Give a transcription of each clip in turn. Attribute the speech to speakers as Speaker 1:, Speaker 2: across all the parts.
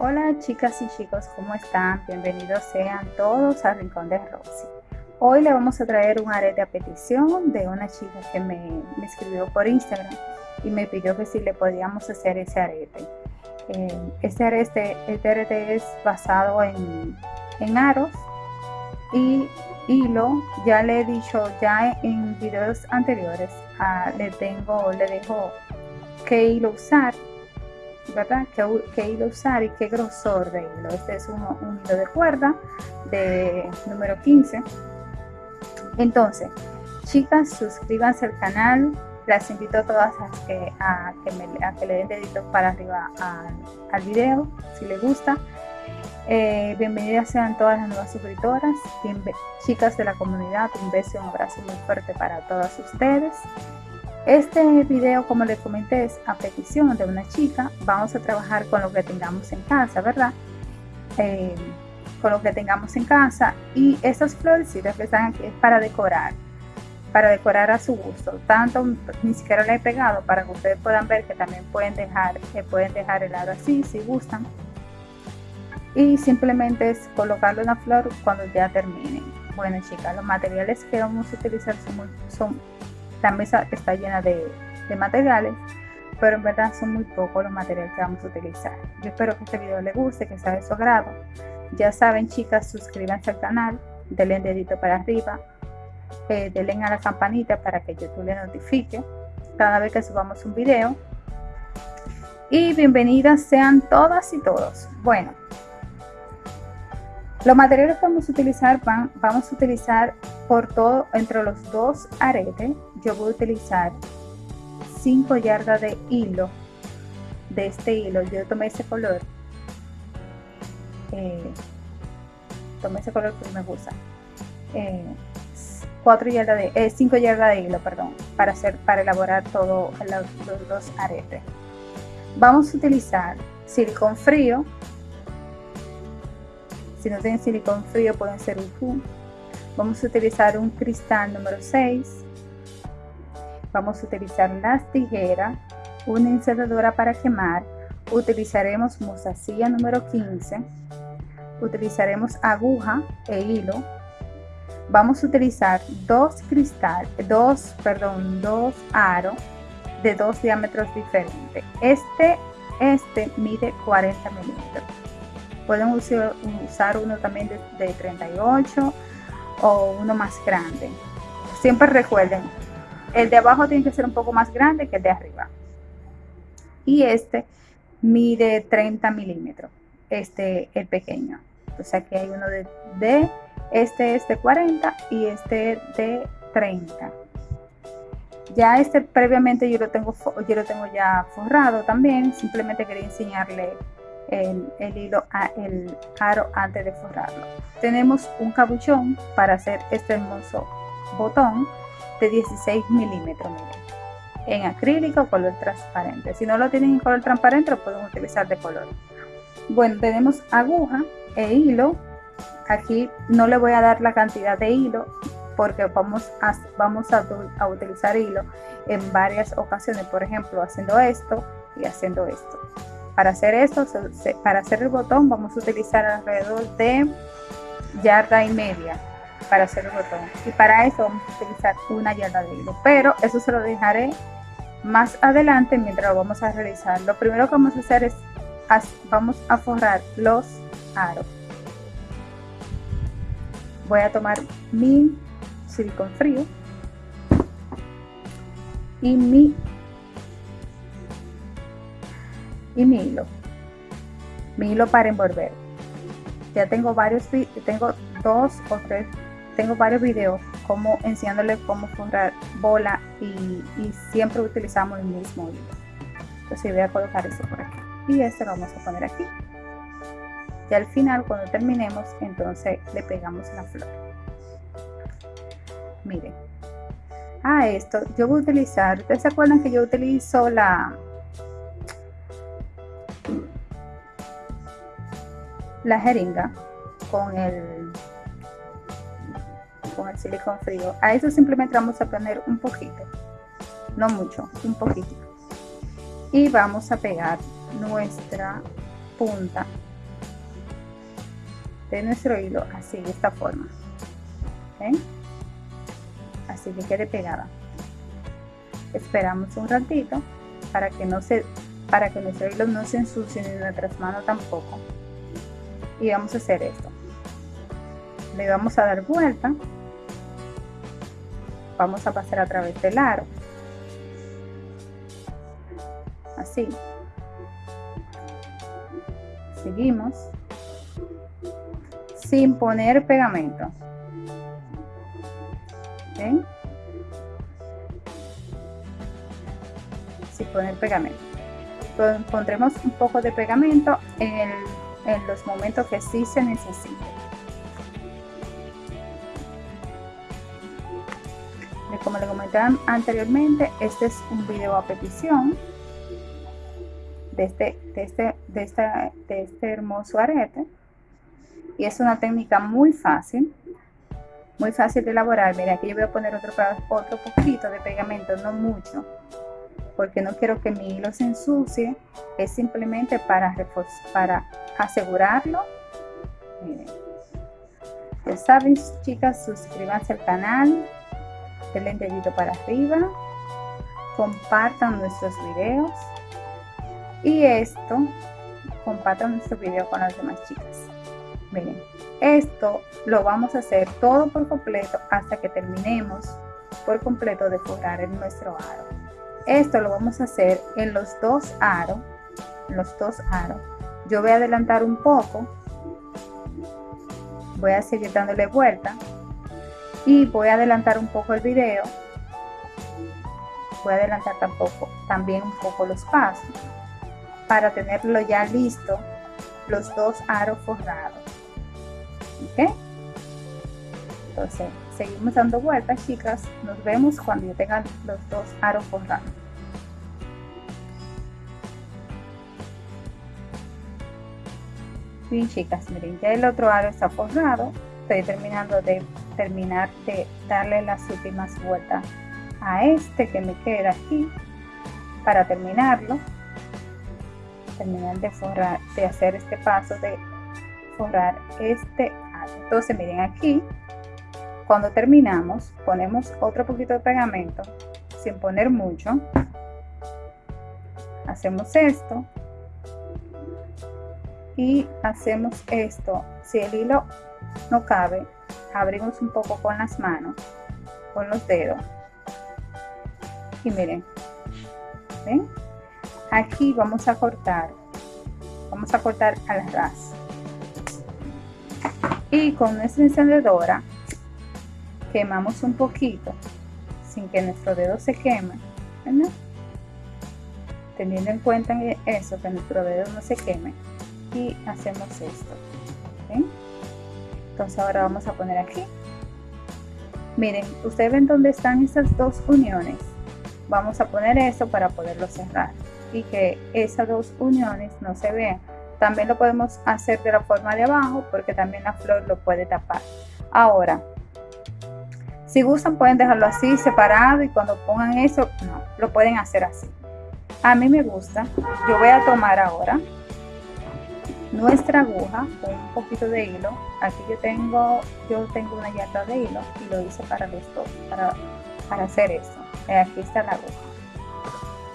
Speaker 1: Hola chicas y chicos, ¿cómo están? Bienvenidos sean todos al Rincón de Roxy. Hoy le vamos a traer un arete a petición de una chica que me, escribió por Instagram y me pidió que si le podíamos hacer ese arete. Eh, este, arete este arete es basado en, aros y hilo. Ya le he dicho ya en videos anteriores, ah, le tengo, le dejo qué hilo usar ¿verdad? ¿Qué, hilo usar y qué grosor de hilo. Este es un, hilo de cuerda de número 15. Entonces, chicas, suscríbanse al canal. Las invito a todas a que, a que, le den dedito para arriba al, video, si les gusta. Eh, bienvenidas sean todas las nuevas suscriptoras, chicas de la comunidad, un beso y un abrazo muy fuerte para todas ustedes. Este video, como les comenté, es a petición de una chica. Vamos a trabajar con lo que tengamos en casa, ¿verdad? Eh, con lo que tengamos en casa. Y estas florecitas que están aquí es para decorar, para decorar a su gusto. Tanto, ni siquiera la he pegado para que ustedes puedan ver que también pueden dejar, que pueden dejar el lado así si gustan. Y simplemente es colocarle una flor cuando ya terminen. Bueno chicas, los materiales que vamos a utilizar son, son la mesa está llena de, materiales, pero en verdad son muy pocos los materiales que vamos a utilizar. Yo espero que este video les guste, que sea de su agrado. Ya saben chicas, suscríbanse al canal, denle un dedito para arriba, eh, denle a la campanita para que YouTube les notifique cada vez que subamos un video. Y bienvenidas sean todas y todos. Bueno, los materiales que vamos a utilizar, van, vamos a utilizar por todo, entre los dos aretes, yo voy a utilizar 5 yardas de hilo, de este hilo, yo tomé ese color, eh, tomé ese color que me gusta, 4 eh, yardas de, 5 eh, yardas de hilo, perdón, para hacer, para elaborar todo los, los aretes. Vamos a utilizar silicón frío, si no tienen silicón frío pueden ser un Vamos a utilizar un cristal número 6. Vamos a utilizar las tijeras, una encendedora para quemar. Utilizaremos mostacilla número 15. Utilizaremos aguja e hilo. Vamos a utilizar dos cristal, dos, perdón, dos aros de dos diámetros diferentes. Este, este mide 40 milímetros. Pueden usar uno también de, de 38 o uno más grande. Siempre recuerden, el de abajo tiene que ser un poco más grande que el de arriba. Y este mide 30 milímetros, este el pequeño. Entonces aquí hay uno de, de este es de 40 y este de 30. Ya este previamente yo lo tengo, yo lo tengo ya forrado también. Simplemente quería enseñarle el, hilo, el aro antes de forrarlo. Tenemos un cabuchón para hacer este hermoso botón de 16 milímetros en acrílico color transparente. Si no lo tienen en color transparente lo pueden utilizar de color. Bueno, tenemos aguja e hilo. Aquí no le voy a dar la cantidad de hilo porque vamos a, vamos a, a utilizar hilo en varias ocasiones. Por ejemplo, haciendo esto y haciendo esto. Para hacer esto, para hacer el botón vamos a utilizar alrededor de yarda y media para hacer el botón. Y para eso vamos a utilizar una yarda de hilo. Pero eso se lo dejaré más adelante mientras lo vamos a realizar. Lo primero que vamos a hacer es vamos a forrar los aros. Voy a tomar mi silicón frío y mi y mi hilo. Mi hilo para envolver. Ya tengo varios, tengo dos o tres, tengo varios videos como enseñándole cómo forrar bola y, siempre utilizamos el mismo hilo. Entonces voy a colocar esto por aquí. Y este lo vamos a poner aquí. Y al final cuando terminemos entonces le pegamos la flor. Miren. A esto yo voy a utilizar, ¿ustedes se acuerdan que yo utilizo la, la jeringa con el con el silicón frío. A eso simplemente vamos a poner un poquito, no mucho, un poquito. Y vamos a pegar nuestra punta de nuestro hilo así de esta forma. Así que quede pegada. Esperamos un ratito para que no se para que nuestro hilo no se ensucie ni nuestras manos tampoco. Y vamos a hacer esto. Le vamos a dar vuelta vamos a pasar a través del aro. Así. Seguimos. Sin poner pegamento. Sin poner pegamento. Pondremos un poco de pegamento en, en los momentos que sí se necesite como le comenté anteriormente este es un video a petición de este, de este, de este, de este hermoso arete. Y es una técnica muy fácil muy fácil de elaborar. Mira aquí yo voy a poner otro, otro poquito de pegamento no mucho porque no quiero que mi hilo se ensucie. Es simplemente para para asegurarlo. Miren. Ya saben chicas suscríbanse al canal denle dedito para arriba. Compartan nuestros videos. Y esto compartan nuestro video con las demás chicas. Miren esto lo vamos a hacer todo por completo hasta que terminemos por completo de forrar en nuestro aro. Esto lo vamos a hacer en los dos aros los dos aros yo voy a adelantar un poco. Voy a seguir dándole vuelta y voy a adelantar un poco el video. Voy a adelantar tampoco también un poco los pasos para tenerlo ya listo los dos aros forrados. ¿ok? entonces seguimos dando vueltas chicas. Nos vemos cuando yo tenga los dos aros forrados. Bien chicas miren ya el otro aro está forrado. Estoy terminando de terminar de darle las últimas vueltas a este que me queda aquí para terminarlo terminar de forrar de hacer este paso de forrar este entonces miren aquí cuando terminamos ponemos otro poquito de pegamento sin poner mucho. Hacemos esto y hacemos esto. Si el hilo no cabe abrimos un poco con las manos con los dedos. Y miren ¿ven? aquí vamos a cortar vamos a cortar al ras. Y con nuestra encendedora quemamos un poquito sin que nuestro dedo se queme teniendo en cuenta eso que nuestro dedo no se queme y hacemos esto entonces ahora vamos a poner aquí. Miren ustedes ven dónde están esas dos uniones vamos a poner eso para poderlo cerrar y que esas dos uniones no se vean. También lo podemos hacer de la forma de abajo porque también la flor lo puede tapar. Ahora si gustan pueden dejarlo así separado y cuando pongan eso no lo pueden hacer así. A mí me gusta. Yo voy a tomar ahora nuestra aguja con un poquito de hilo. Aquí yo tengo yo tengo una llanta de hilo y lo hice para los dos para, para hacer esto. Aquí está la aguja.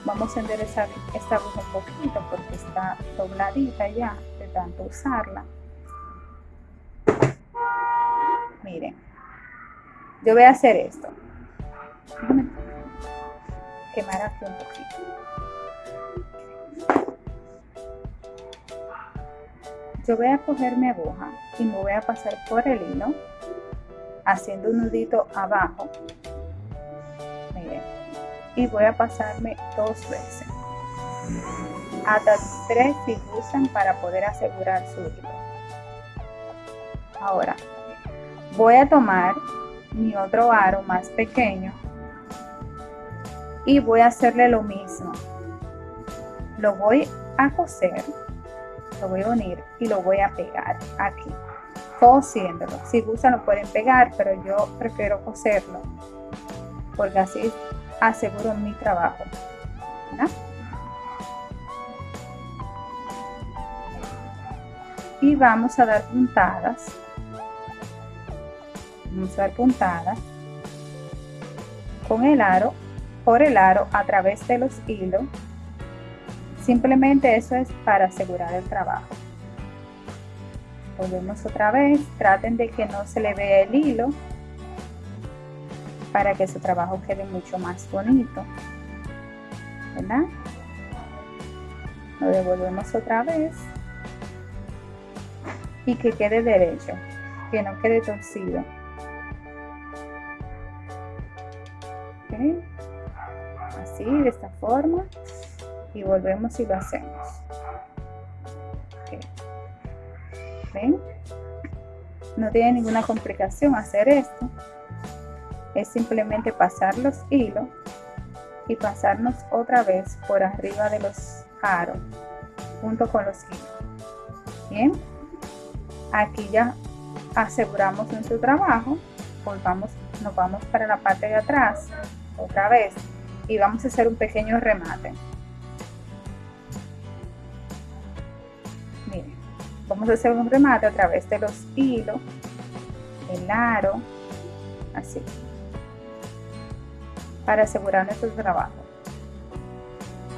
Speaker 1: Vamos a enderezar esta aguja un poquito porque está dobladita ya de tanto usarla. Miren yo voy a hacer esto. Quemar aquí un poquito yo voy a coger mi aguja y me voy a pasar por el hilo haciendo un nudito abajo. Miren y voy a pasarme dos veces. Hasta tres si usan para poder asegurar su hilo. Ahora voy a tomar mi otro aro más pequeño y voy a hacerle lo mismo. Lo voy a coser lo voy a unir y lo voy a pegar aquí. Cosiéndolo si gustan lo pueden pegar pero yo prefiero coserlo porque así aseguro mi trabajo. y vamos a dar puntadas. Vamos a dar puntadas con el aro por el aro a través de los hilos simplemente eso es para asegurar el trabajo. Volvemos otra vez traten de que no se le vea el hilo para que su trabajo quede mucho más bonito ¿verdad? lo devolvemos otra vez y que quede derecho que no quede torcido. Así de esta forma y volvemos y lo hacemos. ¿Ven? no tiene ninguna complicación hacer esto. Es simplemente pasar los hilos y pasarnos otra vez por arriba de los aros junto con los hilos. Bien aquí ya aseguramos nuestro trabajo. Volvamos nos vamos para la parte de atrás otra vez y vamos a hacer un pequeño remate vamos a hacer un remate a través de los hilos el aro así para asegurar nuestro trabajo.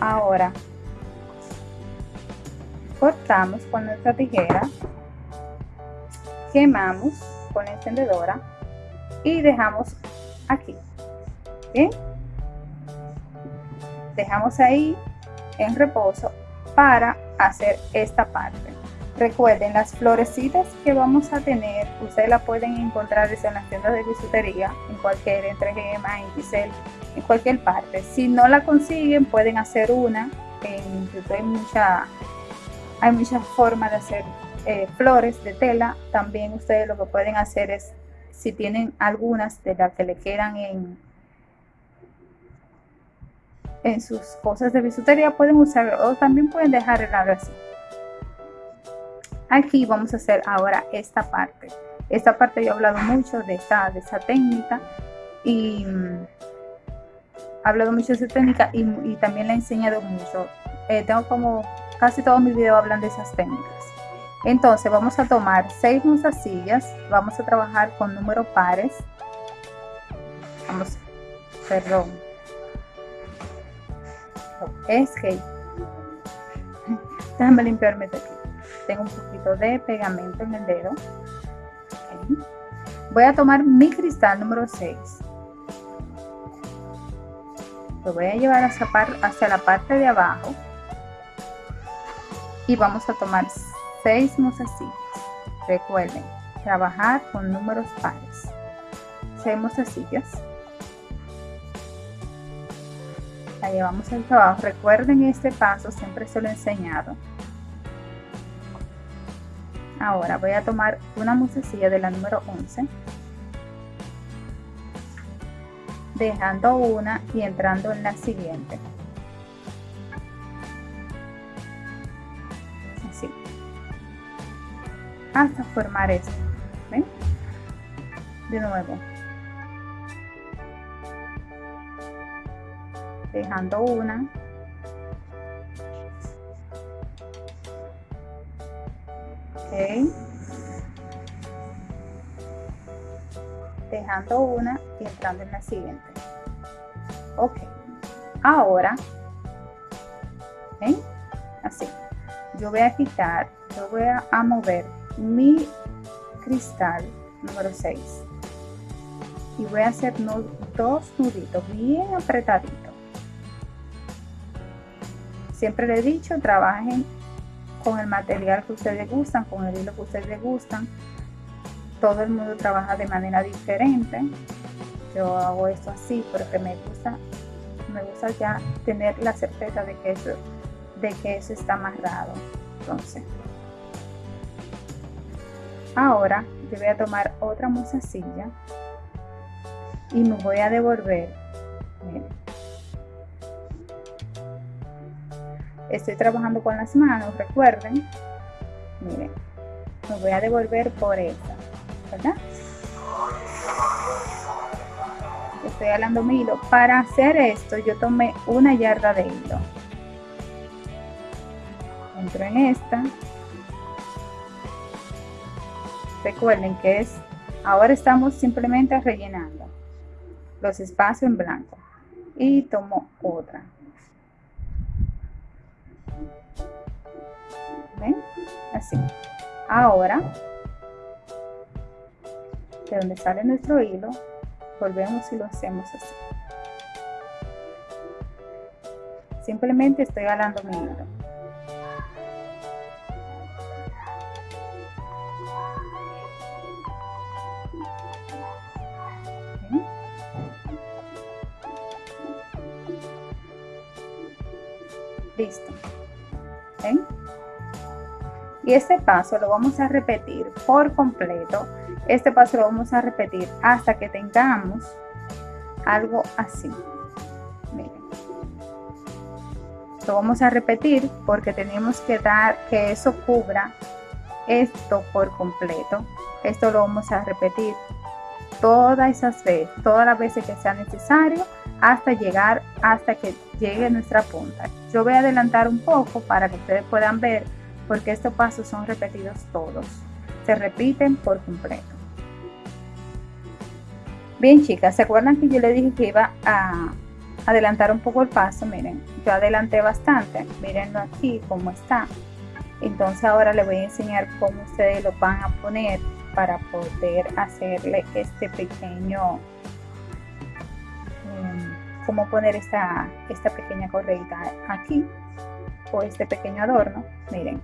Speaker 1: Ahora cortamos con nuestra tijera quemamos con la encendedora y dejamos aquí bien dejamos ahí en reposo para hacer esta parte recuerden las florecitas que vamos a tener ustedes la pueden encontrar en las tiendas de bisutería en cualquier entre gema en Giselle en cualquier parte. Si no la consiguen pueden hacer una en hay hay muchas formas de hacer eh, flores de tela. También ustedes lo que pueden hacer es si tienen algunas de las que le quedan en, en sus cosas de bisutería pueden usar o también pueden dejar el así aquí vamos a hacer ahora esta parte esta parte yo he hablado mucho de esta, de esa técnica y mm, he hablado mucho de esa técnica y, también la he enseñado mucho eh, tengo como casi todos mis videos hablan de esas técnicas entonces vamos a tomar seis sillas vamos a trabajar con números pares. Vamos, perdón. Es que, déjame limpiarme de aquí. Tengo un poquito de pegamento en el dedo. Voy a tomar mi cristal número 6. Lo voy a llevar hacia, hacia la parte de abajo. Y vamos a tomar 6 mozasillas. Recuerden, trabajar con números pares. 6 mozasillas. La llevamos al trabajo. Recuerden este paso, siempre se lo he enseñado. Ahora voy a tomar una musecilla de la número 11. Dejando una y entrando en la siguiente. hasta formar esto. ¿Ven? De nuevo. Dejando una. Dejando una y entrando en la siguiente. Ok. Ahora. Así. Yo voy a quitar, yo voy a mover mi cristal número 6 y voy a hacer dos nuditos bien apretaditos siempre le he dicho trabajen con el material que ustedes gustan con el hilo que ustedes gustan todo el mundo trabaja de manera diferente yo hago esto así porque me gusta me gusta ya tener la certeza de que eso de que eso está amarrado entonces Ahora yo voy a tomar otra musacilla y me voy a devolver. Estoy trabajando con las manos, recuerden. Miren, me voy a devolver por esta, ¿verdad? Estoy hablando mi hilo. Para hacer esto yo tomé una yarda de hilo. Entro en esta recuerden que es, ahora estamos simplemente rellenando los espacios en blanco y tomo otra. ¿Ven? Así. Ahora, de donde sale nuestro hilo, volvemos y lo hacemos así. Simplemente estoy jalando mi hilo. Listo. Y este paso lo vamos a repetir por completo. Este paso lo vamos a repetir hasta que tengamos algo así. Miren. Lo vamos a repetir porque tenemos que dar que eso cubra esto por completo. Esto lo vamos a repetir todas esas veces, todas las veces que sea necesario hasta llegar, hasta que llegue nuestra punta. Yo voy a adelantar un poco para que ustedes puedan ver porque estos pasos son repetidos todos. Se repiten por completo. Bien chicas, ¿se acuerdan que yo les dije que iba a adelantar un poco el paso? Miren, yo adelanté bastante. Mírenlo aquí cómo está. Entonces ahora les voy a enseñar cómo ustedes lo van a poner para poder hacerle este pequeño cómo poner esta, esta pequeña correita aquí o este pequeño adorno miren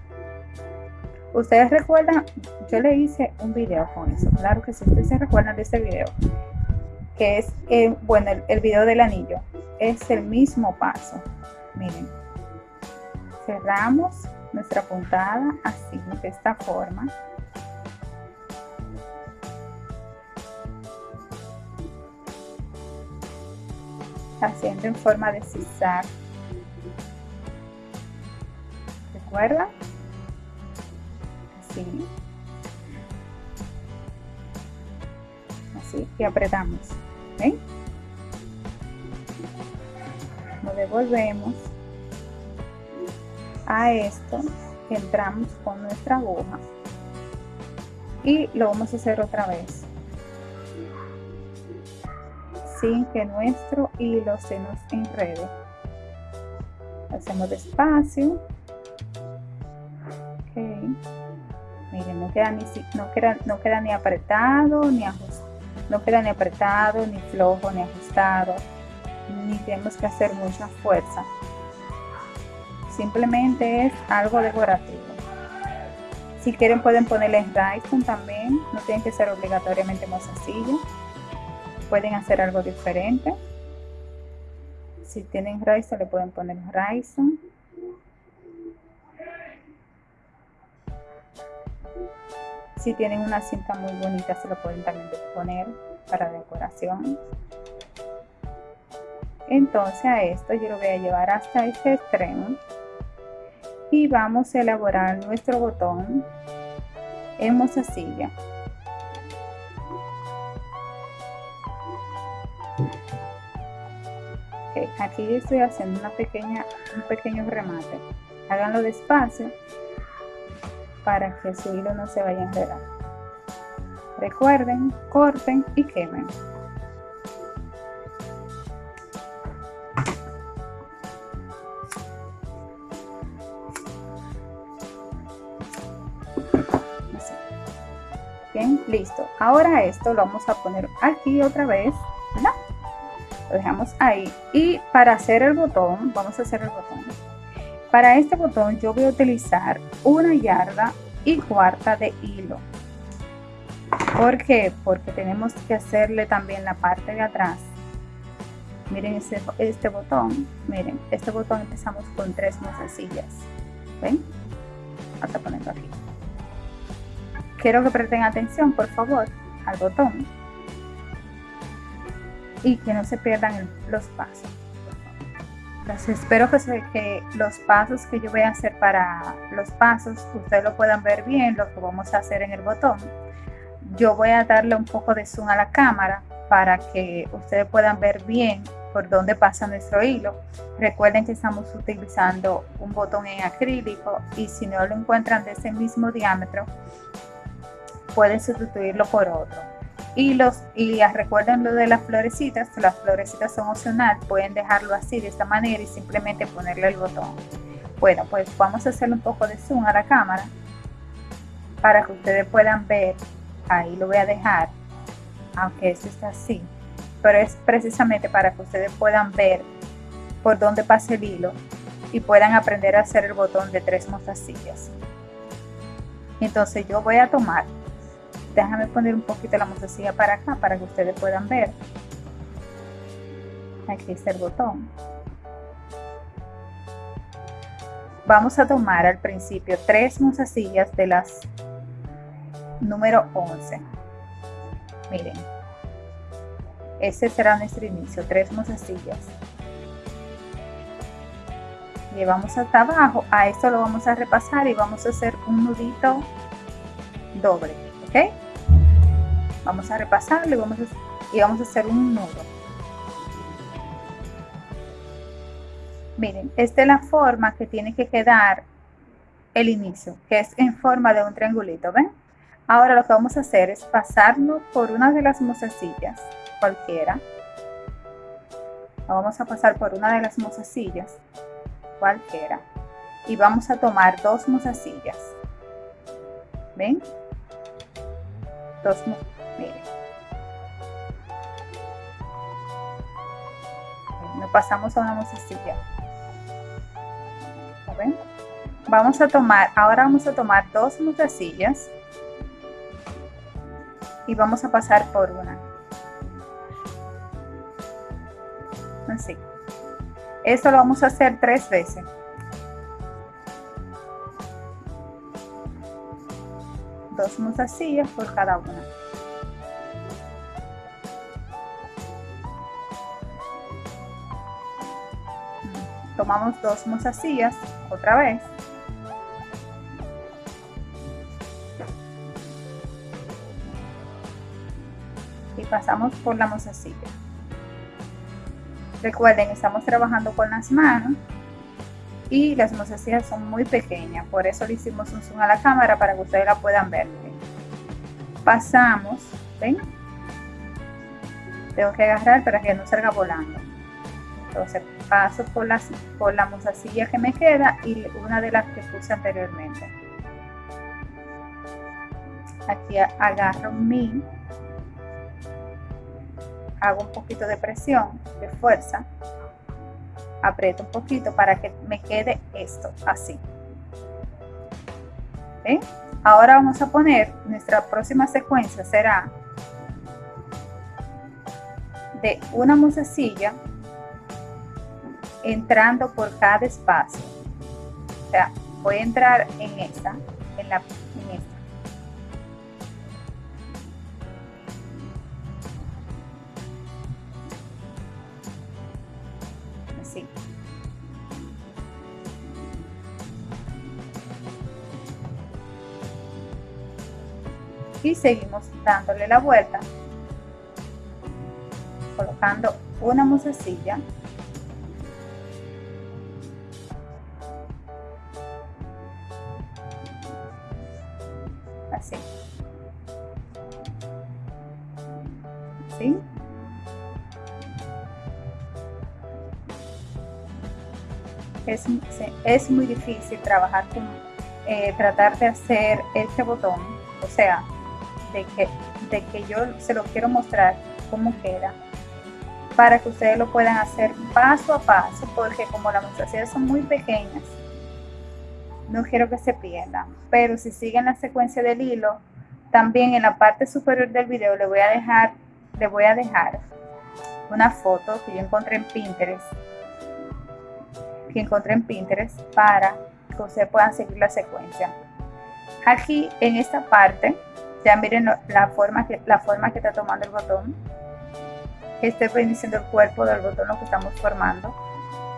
Speaker 1: ustedes recuerdan yo le hice un video con eso claro que si ustedes se recuerdan de este video que es eh, bueno el, video del anillo. Es el mismo paso. Miren. Cerramos nuestra puntada así de esta forma. Haciendo en forma de zigzag. ¿Recuerda? Así. Así y apretamos. ¿Ven? Lo devolvemos a esto. Entramos con nuestra aguja y lo vamos a hacer otra vez sin que nuestro hilo se nos enrede. Hacemos despacio. Queda ni, no queda, no queda ni apretado, ni ajustado. No queda ni apretado, ni flojo, ni ajustado. Ni tenemos que hacer mucha fuerza. Simplemente es algo decorativo. Si quieren pueden ponerle Dyson también. No tienen que ser obligatoriamente mozasilla pueden hacer algo diferente. Si tienen Ryzen le pueden poner Ryzen. Si tienen una cinta muy bonita se lo pueden también poner para decoración. Entonces a esto yo lo voy a llevar hasta este extremo y vamos a elaborar nuestro botón en mozasilla. aquí estoy haciendo una pequeña, un pequeño remate. Háganlo despacio para que su hilo no se vaya a enredar. Recuerden, corten y quemen. Bien, listo. Ahora esto lo vamos a poner aquí otra vez lo dejamos ahí y para hacer el botón vamos a hacer el botón para este botón yo voy a utilizar una yarda y cuarta de hilo. ¿por qué? porque tenemos que hacerle también la parte de atrás. Miren este, botón. Miren este botón empezamos con tres mozasillas ven hasta ponerlo aquí. Quiero que presten atención por favor al botón. Y que no se pierdan los pasos. Entonces espero que, que, los pasos que yo voy a hacer para los pasos, ustedes lo puedan ver bien, lo que vamos a hacer en el botón. Yo voy a darle un poco de zoom a la cámara para que ustedes puedan ver bien por dónde pasa nuestro hilo. Recuerden que estamos utilizando un botón en acrílico y si no lo encuentran de ese mismo diámetro, pueden sustituirlo por otro. Y, los, y recuerden lo de las florecitas, las florecitas son opcional, pueden dejarlo así de esta manera y simplemente ponerle el botón. Bueno, pues vamos a hacerle un poco de zoom a la cámara para que ustedes puedan ver, ahí lo voy a dejar, aunque esto está así, pero es precisamente para que ustedes puedan ver por dónde pasa el hilo y puedan aprender a hacer el botón de tres mostacillas. Entonces yo voy a tomar déjame poner un poquito la mostacilla para acá para que ustedes puedan ver. Aquí está el botón. Vamos a tomar al principio tres mostacillas de las número 11 miren. Ese será nuestro inicio tres mostacillas llevamos hasta abajo. A esto lo vamos a repasar y vamos a hacer un nudito doble vamos a repasarlo y vamos a, hacer un nudo. Miren esta es la forma que tiene que quedar el inicio que es en forma de un triangulito ven ahora lo que vamos a hacer es pasarlo por una de las mozasillas cualquiera. Vamos a pasar por una de las mozasillas cualquiera. Y vamos a tomar dos mozasillas ven dos miren. Nos pasamos a una ¿Ven? vamos a tomar ahora vamos a tomar dos mozasillas y vamos a pasar por una. Así. Esto lo vamos a hacer tres veces dos mozasillas por cada una. Tomamos dos mozasillas otra vez. Y pasamos por la mozasilla. Recuerden, estamos trabajando con las manos y las mozasillas son muy pequeñas, por eso le hicimos un zoom a la cámara para que ustedes la puedan ver. Pasamos, ¿ven? Tengo que agarrar para que no salga volando. Entonces paso por, las, por la mozasilla que me queda y una de las que puse anteriormente. Aquí agarro mi, hago un poquito de presión, de fuerza aprieto un poquito para que me quede esto así ahora vamos a poner nuestra próxima secuencia será de una musecilla entrando por cada espacio. O sea voy a entrar en esta en la en esta seguimos dándole la vuelta colocando una musecilla así ¿Sí? Es, es, muy difícil trabajar con eh, tratar de hacer este botón o sea de que, de que yo se lo quiero mostrar cómo queda para que ustedes lo puedan hacer paso a paso porque como las muestras son muy pequeñas no quiero que se pierdan. Pero si siguen la secuencia del hilo también en la parte superior del video le voy a dejar le voy a dejar una foto que yo encontré en Pinterest que encontré en Pinterest para que ustedes puedan seguir la secuencia. Aquí en esta parte ya miren la forma que, la forma que está tomando el botón. Este iniciando el cuerpo del botón lo que estamos formando.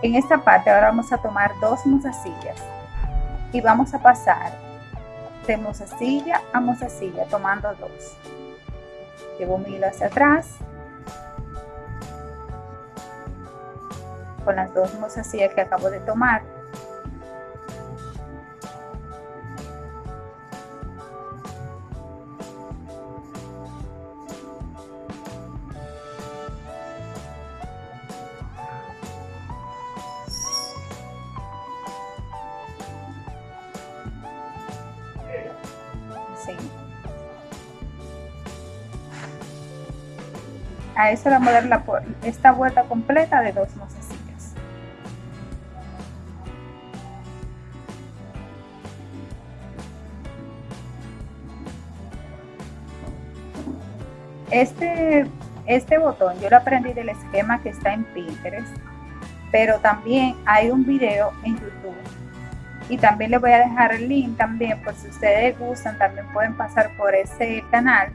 Speaker 1: En esta parte ahora vamos a tomar dos mozasillas y vamos a pasar de mozasilla a mozasilla tomando dos. Llevo mi hilo hacia atrás con las dos mozasillas que acabo de tomar A eso vamos a dar la, esta vuelta completa de dos mozasillas. Este, este botón yo lo aprendí del esquema que está en Pinterest, pero también hay un video en YouTube y también les voy a dejar el link también por si ustedes gustan también pueden pasar por ese canal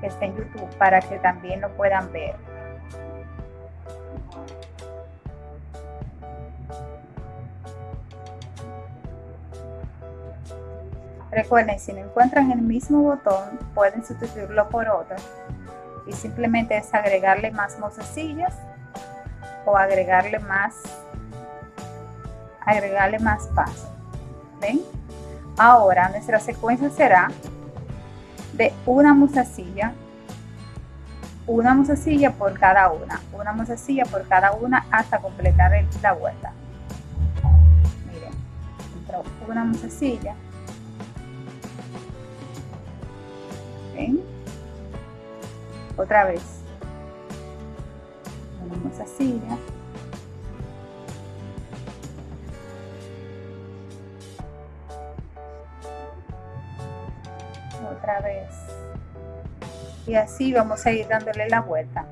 Speaker 1: que está en YouTube para que también lo puedan ver recuerden si no encuentran el mismo botón pueden sustituirlo por otro y simplemente es agregarle más mozasillas o agregarle más agregarle más pasos. ¿Ven? Ahora nuestra secuencia será de una musacilla, una musacilla por cada una, una musacilla por cada una hasta completar la vuelta. Miren, una musacilla. ¿Ven? Otra vez. Una musacilla. Y así vamos a ir dándole la vuelta.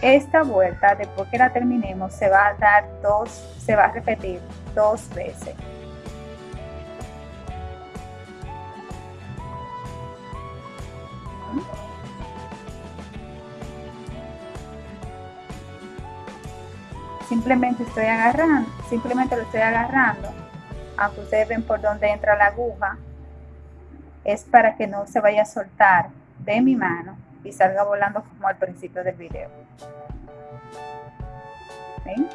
Speaker 1: Esta vuelta después que la terminemos se va a dar dos se va a repetir dos veces. Simplemente estoy agarrando simplemente lo estoy agarrando. Aunque ustedes ven por donde entra la aguja es para que no se vaya a soltar de mi mano y salga volando como al principio del video. ¿Ven?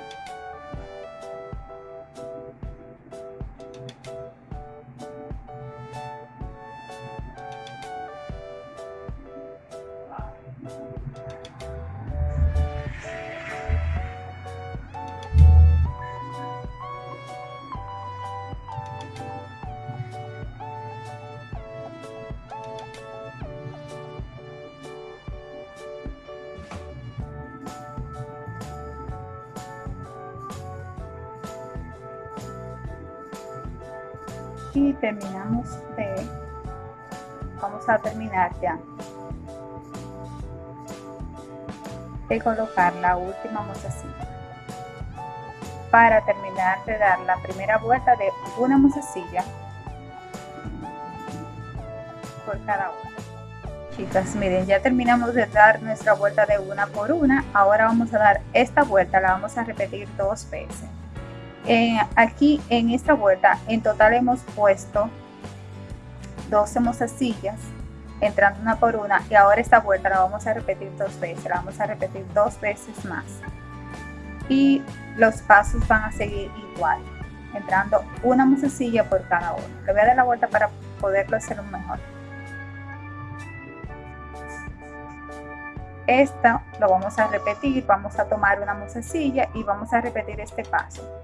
Speaker 1: Terminamos de vamos a terminar ya de colocar la última mozasilla para terminar de dar la primera vuelta de una mozasilla por cada una. Chicas miren ya terminamos de dar nuestra vuelta de una por una. Ahora vamos a dar esta vuelta la vamos a repetir dos veces aquí en esta vuelta en total hemos puesto 12 mozasillas entrando una por una y ahora esta vuelta la vamos a repetir dos veces la vamos a repetir dos veces más. Y los pasos van a seguir igual entrando una mozasilla por cada uno. Le voy a dar la vuelta para poderlo hacer mejor. Esta lo vamos a repetir vamos a tomar una mozasilla y vamos a repetir este paso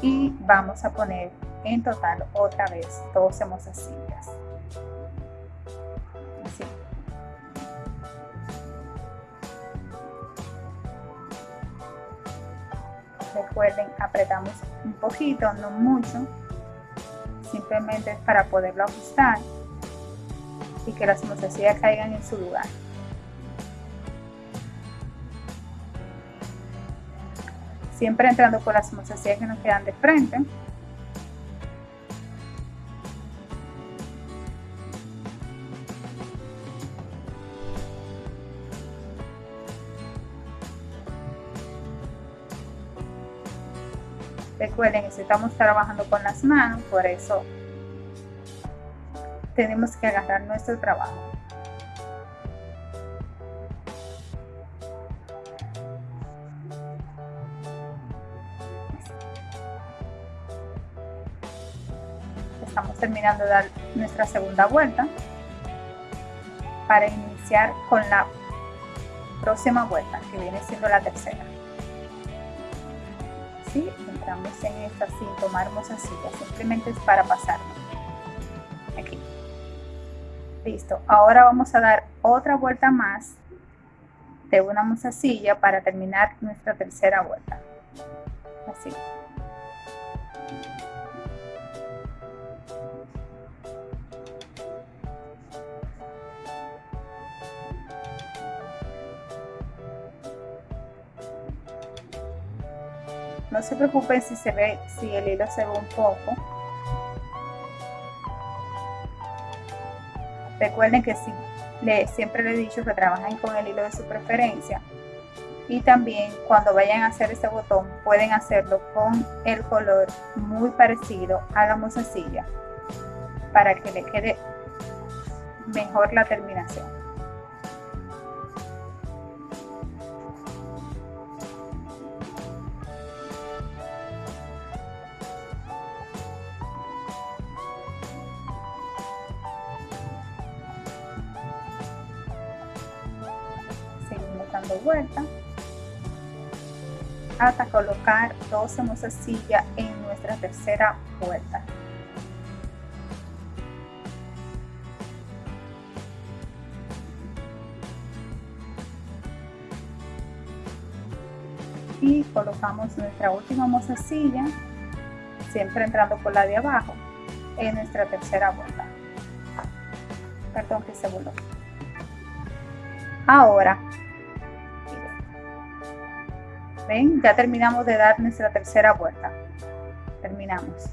Speaker 1: y vamos a poner en total otra vez 12 mozasillas así. Recuerden apretamos un poquito no mucho simplemente para poderlo ajustar y que las mozasillas caigan en su lugar siempre entrando por las mozasillas que nos quedan de frente. Recuerden que estamos trabajando con las manos, por eso tenemos que agarrar nuestro trabajo. Terminando de dar nuestra segunda vuelta para iniciar con la próxima vuelta que viene siendo la tercera. ¿Sí? entramos en esta sin tomar silla simplemente es para pasarnos aquí. Listo ahora vamos a dar otra vuelta más de una mozasilla para terminar nuestra tercera vuelta. Así no se preocupen si se ve si el hilo se ve un poco. Recuerden que si le, siempre les he dicho que trabajen con el hilo de su preferencia. Y también cuando vayan a hacer este botón pueden hacerlo con el color muy parecido a la para que le quede mejor la terminación hasta colocar 12 mozasillas en nuestra tercera vuelta. Y colocamos nuestra última mozasilla, siempre entrando por la de abajo, en nuestra tercera vuelta. Perdón que se voló. Ahora Ya terminamos de dar nuestra tercera vuelta. Terminamos.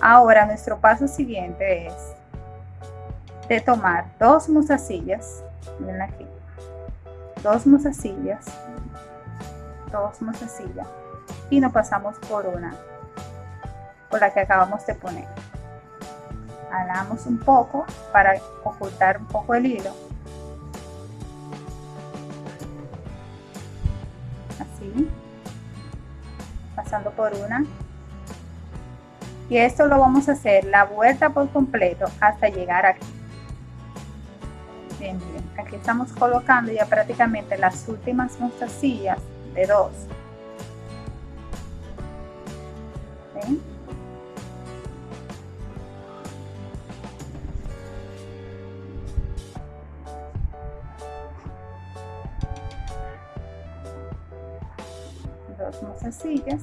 Speaker 1: Ahora nuestro paso siguiente es de tomar dos mozasillas, miren aquí, dos mozasillas, dos mozasillas y nos pasamos por una, por la que acabamos de poner. Alamos un poco para ocultar un poco el hilo pasando por una. Y esto lo vamos a hacer la vuelta por completo hasta llegar aquí. Bien, aquí estamos colocando ya prácticamente las últimas mostacillas de dos dos mozasillas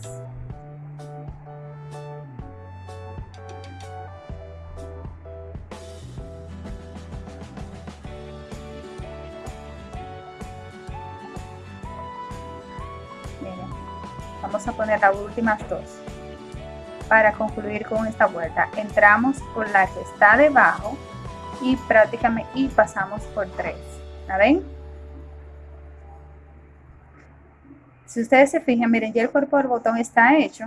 Speaker 1: Miren, vamos a poner las últimas dos para concluir con esta vuelta. Entramos por la que está debajo y prácticamente y pasamos por tres. ¿la ven? Si ustedes se fijan, miren, ya el cuerpo del botón está hecho.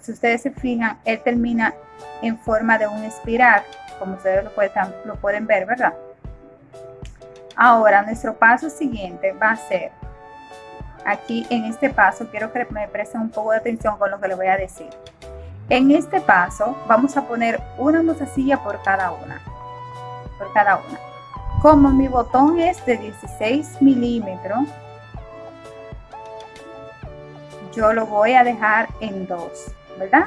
Speaker 1: Si ustedes se fijan, él termina en forma de un espiral, como ustedes lo pueden, lo pueden ver, ¿verdad? Ahora, nuestro paso siguiente va a ser, aquí en este paso, quiero que me presten un poco de atención con lo que les voy a decir. En este paso, vamos a poner una mozasilla por cada una, por cada una. Como mi botón es de 16 milímetros, yo lo voy a dejar en 2, ¿verdad?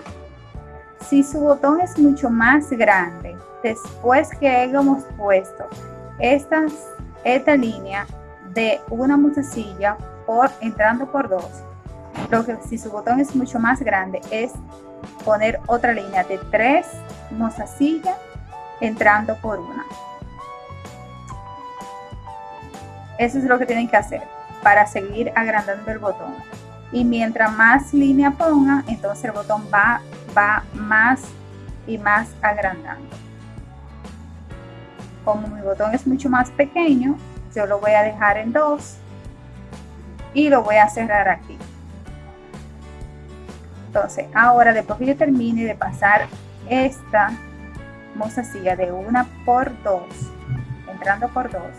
Speaker 1: Si su botón es mucho más grande, después que hayamos puesto esta línea de una mozasilla por entrando por dos, lo que si su botón es mucho más grande es poner otra línea de tres mozasillas entrando por una. Eso es lo que tienen que hacer para seguir agrandando el botón y mientras más línea ponga, entonces el botón va, va más y más agrandando. Como mi botón es mucho más pequeño, yo lo voy a dejar en dos y lo voy a cerrar aquí. Entonces, ahora después que yo termine de pasar esta mozasilla de una por dos, entrando por dos,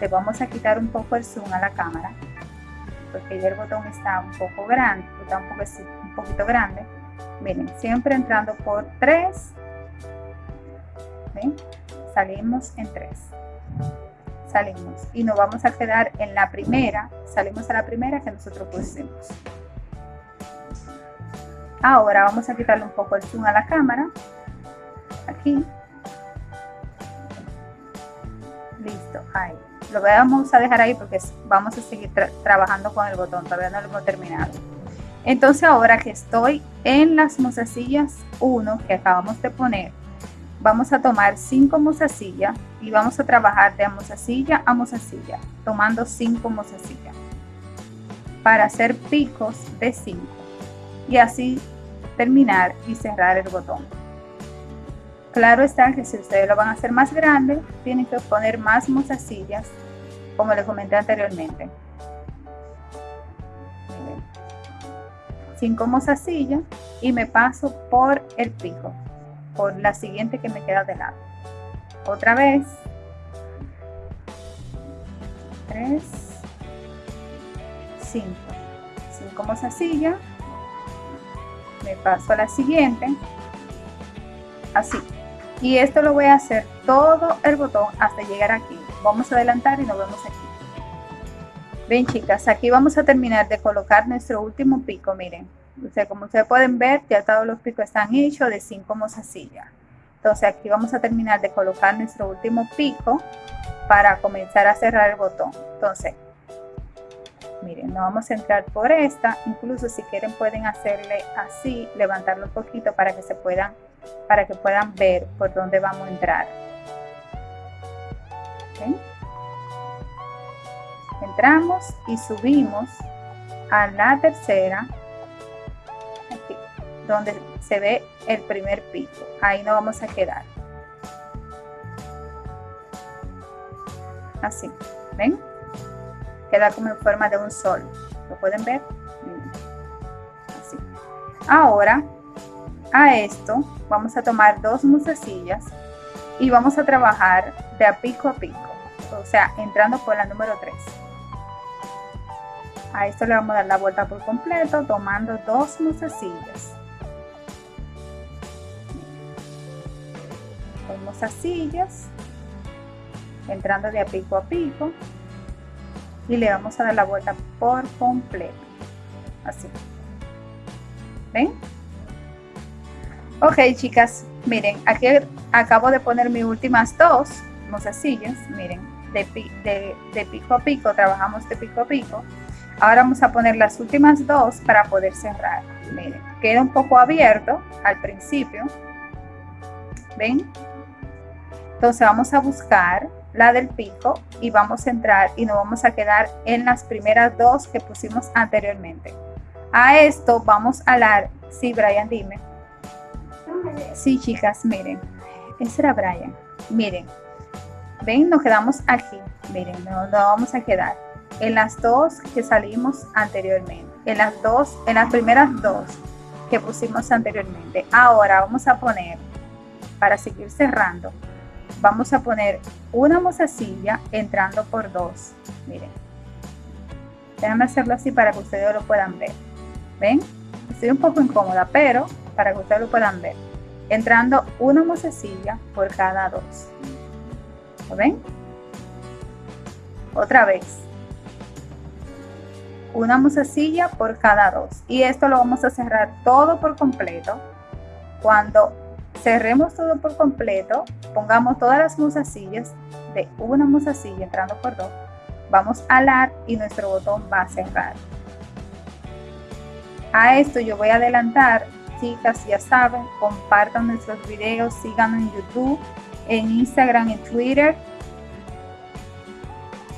Speaker 1: le vamos a quitar un poco el zoom a la cámara porque ya el botón está un poco grande, está un, poco, un poquito grande. Miren, siempre entrando por 3, salimos en 3, salimos. Y nos vamos a quedar en la primera, salimos a la primera que nosotros pusimos. Ahora vamos a quitarle un poco el zoom a la cámara, aquí, ahí. Lo vamos a dejar ahí porque vamos a seguir trabajando con el botón, todavía no lo hemos terminado. Entonces ahora que estoy en las mozasillas 1 que acabamos de poner, vamos a tomar 5 mozasillas y vamos a trabajar de mozasilla a mozasilla, tomando 5 mozasillas para hacer picos de 5 y así terminar y cerrar el botón. Claro está que si ustedes lo van a hacer más grande, tienen que poner más mozasillas, como les comenté anteriormente. 5 mozasillas y me paso por el pico, por la siguiente que me queda de lado. Otra vez. 3, 5. 5 mozasillas. Me paso a la siguiente. Así y esto lo voy a hacer todo el botón hasta llegar aquí. Vamos a adelantar y nos vemos aquí. Ven chicas aquí vamos a terminar de colocar nuestro último pico miren. O como ustedes pueden ver ya todos los picos están hechos de 5 mozasillas entonces aquí vamos a terminar de colocar nuestro último pico para comenzar a cerrar el botón. Entonces miren no vamos a entrar por esta. Incluso si quieren pueden hacerle así levantarlo un poquito para que se puedan para que puedan ver por dónde vamos a entrar. Entramos y subimos a la tercera, aquí, donde se ve el primer pico. Ahí no vamos a quedar. Así, ¿ven? Queda como en forma de un sol. ¿Lo pueden ver? Así. Ahora a esto vamos a tomar dos musasillas y vamos a trabajar de a pico a pico, o sea, entrando por la número 3. A esto le vamos a dar la vuelta por completo, tomando dos musasillas. Dos musasillas, entrando de a pico a pico y le vamos a dar la vuelta por completo, así. ¿Ven? Ok, chicas, miren, aquí acabo de poner mis últimas dos mozasillas, miren, de, pico a pico, trabajamos de pico a pico. Ahora vamos a poner las últimas dos para poder cerrar. Miren, queda un poco abierto al principio. ¿Ven? Entonces vamos a buscar la del pico y vamos a entrar y nos vamos a quedar en las primeras dos que pusimos anteriormente. A esto vamos a dar, sí, Brian, dime. Sí, chicas, miren. Ese era Brian. Miren. Ven, nos quedamos aquí. Miren, nos, vamos a quedar. En las dos que salimos anteriormente. En las dos, en las primeras dos que pusimos anteriormente. Ahora vamos a poner, para seguir cerrando, vamos a poner una mozasilla entrando por dos. Miren. Déjame hacerlo así para que ustedes lo puedan ver. ¿Ven? Estoy un poco incómoda, pero para que ustedes lo puedan ver entrando una mozasilla por cada dos. ¿Lo ven? Otra vez. Una mozasilla por cada dos. Y esto lo vamos a cerrar todo por completo. Cuando cerremos todo por completo, pongamos todas las mozasillas de una mozasilla entrando por dos. Vamos a alar y nuestro botón va a cerrar. A esto yo voy a adelantar chicas, ya saben, compartan nuestros videos, síganos en YouTube, en Instagram, en Twitter.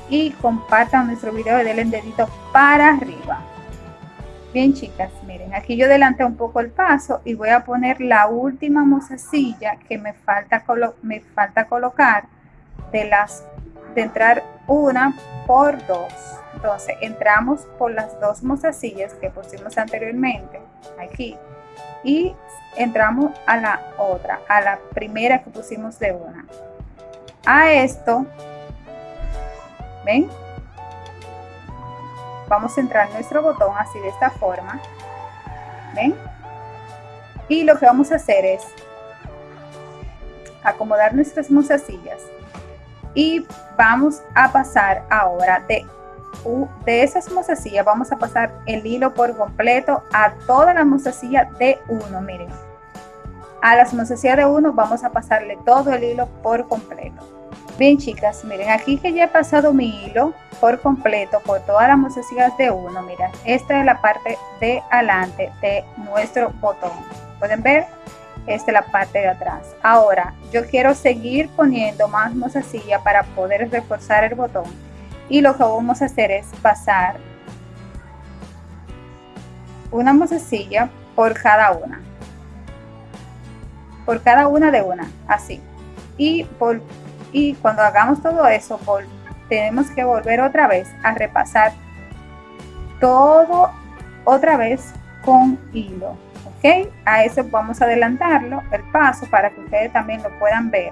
Speaker 1: Y compartan nuestro video y denle el dedito para arriba. Bien chicas, miren, aquí yo adelanté un poco el paso y voy a poner la última mozasilla que me falta, me falta colocar de las de entrar una por dos. Entonces entramos por las dos mozasillas que pusimos anteriormente aquí y entramos a la otra, a la primera que pusimos de una. A esto, ¿ven? Vamos a entrar nuestro botón así de esta forma, ¿ven? Y lo que vamos a hacer es acomodar nuestras mozasillas y vamos a pasar ahora de de esas mozasillas vamos a pasar el hilo por completo a todas las mozasillas de uno miren a las mozasillas de uno vamos a pasarle todo el hilo por completo Bien chicas, miren aquí que ya he pasado mi hilo por completo por todas las mozasillas de uno. Miren, esta es la parte de adelante de nuestro botón. ¿Pueden ver? Esta es la parte de atrás. Ahora, yo quiero seguir poniendo más mozasilla para poder reforzar el botón. Y lo que vamos a hacer es pasar una mozasilla por cada una. Por cada una de una, así. Y por y cuando hagamos todo eso tenemos que volver otra vez a repasar todo otra vez con hilo ok a eso vamos a adelantarlo el paso para que ustedes también lo puedan ver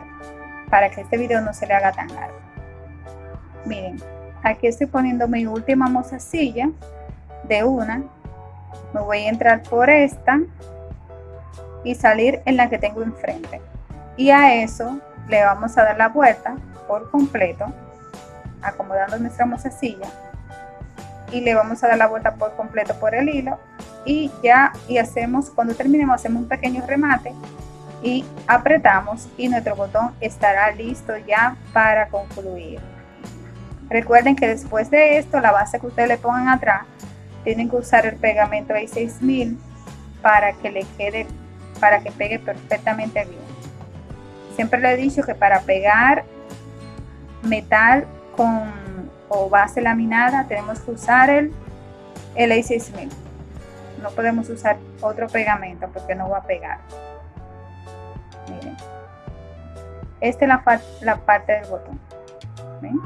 Speaker 1: para que este video no se le haga tan largo miren aquí estoy poniendo mi última mozasilla de una. Me voy a entrar por esta y salir en la que tengo enfrente. Y a eso le vamos a dar la vuelta por completo acomodando nuestra mozasilla y le vamos a dar la vuelta por completo por el hilo. Y ya y hacemos cuando terminemos hacemos un pequeño remate y apretamos y nuestro botón estará listo ya para concluir recuerden que después de esto la base que ustedes le pongan atrás tienen que usar el pegamento A6000 para que le quede para que pegue perfectamente bien Siempre le he dicho que para pegar metal con o base laminada tenemos que usar el, el A6000. No podemos usar otro pegamento porque no va a pegar. Miren. Esta es la, la parte del botón. ¿Ven?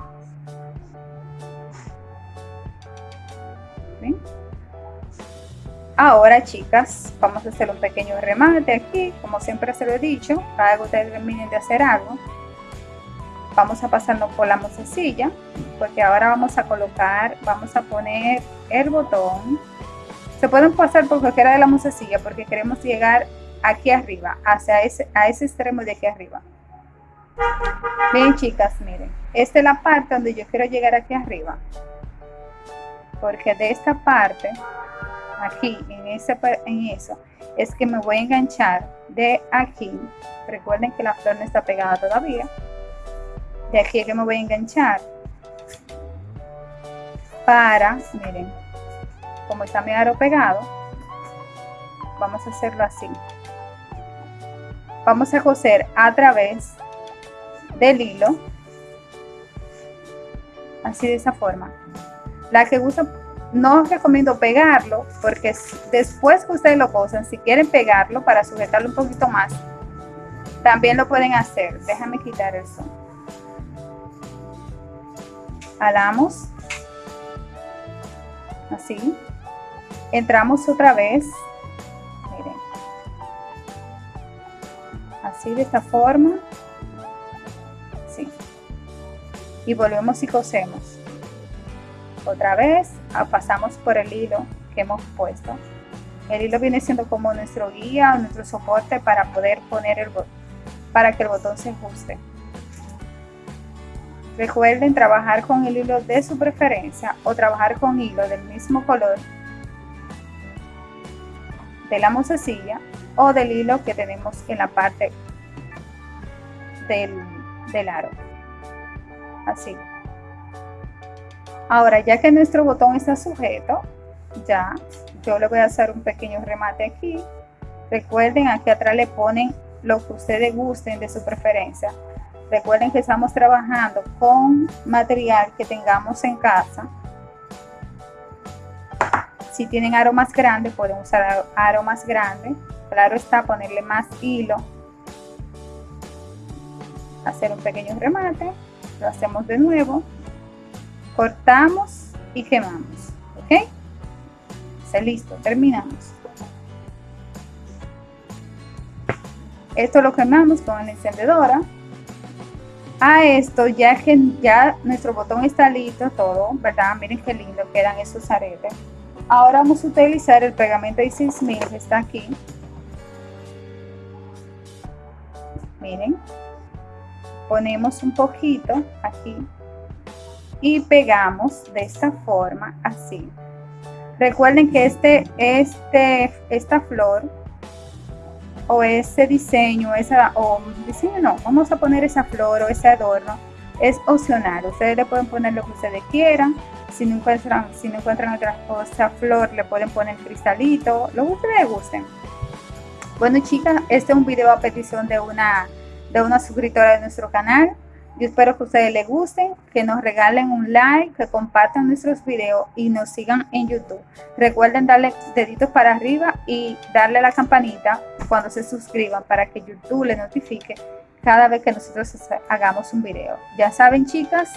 Speaker 1: Ahora, chicas, vamos a hacer un pequeño remate aquí, como siempre se lo he dicho, cada que ustedes terminen de hacer algo, vamos a pasarnos por la mozasilla, porque ahora vamos a colocar, vamos a poner el botón. Se pueden pasar por cualquiera de la mozasilla porque queremos llegar aquí arriba, hacia ese, a ese extremo de aquí arriba. Bien, chicas, miren, esta es la parte donde yo quiero llegar aquí arriba, porque de esta parte aquí en, ese, en eso es que me voy a enganchar de aquí. Recuerden que la flor no está pegada todavía. De aquí es que me voy a enganchar para miren como está mi aro pegado vamos a hacerlo así. Vamos a coser a través del hilo así de esa forma la que usa no recomiendo pegarlo porque después que ustedes lo cosen, si quieren pegarlo para sujetarlo un poquito más, también lo pueden hacer. Déjame quitar el son. Jalamos. Así. Entramos otra vez. Miren. Así de esta forma. Sí. Y volvemos y cosemos otra vez ah, pasamos por el hilo que hemos puesto. El hilo viene siendo como nuestro guía o nuestro soporte para poder poner el botón para que el botón se ajuste. Recuerden trabajar con el hilo de su preferencia o trabajar con hilo del mismo color de la mozasilla o del hilo que tenemos en la parte del, del aro. Así Ahora, ya que nuestro botón está sujeto, ya, yo le voy a hacer un pequeño remate aquí. Recuerden, aquí atrás le ponen lo que ustedes gusten de su preferencia. Recuerden que estamos trabajando con material que tengamos en casa. Si tienen aro más grande, pueden usar aro más grande. Claro está, ponerle más hilo. Hacer un pequeño remate. Lo hacemos de nuevo cortamos y quemamos ok está listo terminamos esto lo quemamos con la encendedora. A esto ya que ya nuestro botón está listo todo verdad miren qué lindo quedan esos aretes. Ahora vamos a utilizar el pegamento de 6000 que está aquí. Miren ponemos un poquito aquí y pegamos de esta forma así recuerden que este, este, esta flor o ese diseño esa o diseño no vamos a poner esa flor o ese adorno es opcional, ustedes le pueden poner lo que ustedes quieran, si no encuentran, si no encuentran otra cosa, flor, le pueden poner cristalito, lo que ustedes gusten. Bueno chicas, este es un video a petición de una, de una suscriptora de nuestro canal. Yo espero que a ustedes les gusten, que nos regalen un like, que compartan nuestros videos y nos sigan en YouTube. Recuerden darle deditos para arriba y darle a la campanita cuando se suscriban para que YouTube les notifique cada vez que nosotros hagamos un video. Ya saben chicas,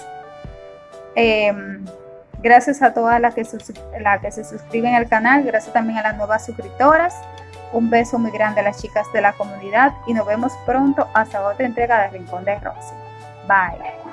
Speaker 1: em, gracias a todas las que, las que se suscriben al canal, gracias también a las nuevas suscriptoras. Un beso muy grande a las chicas de la comunidad y nos vemos pronto hasta otra entrega de Rincón de Rosy. Bye.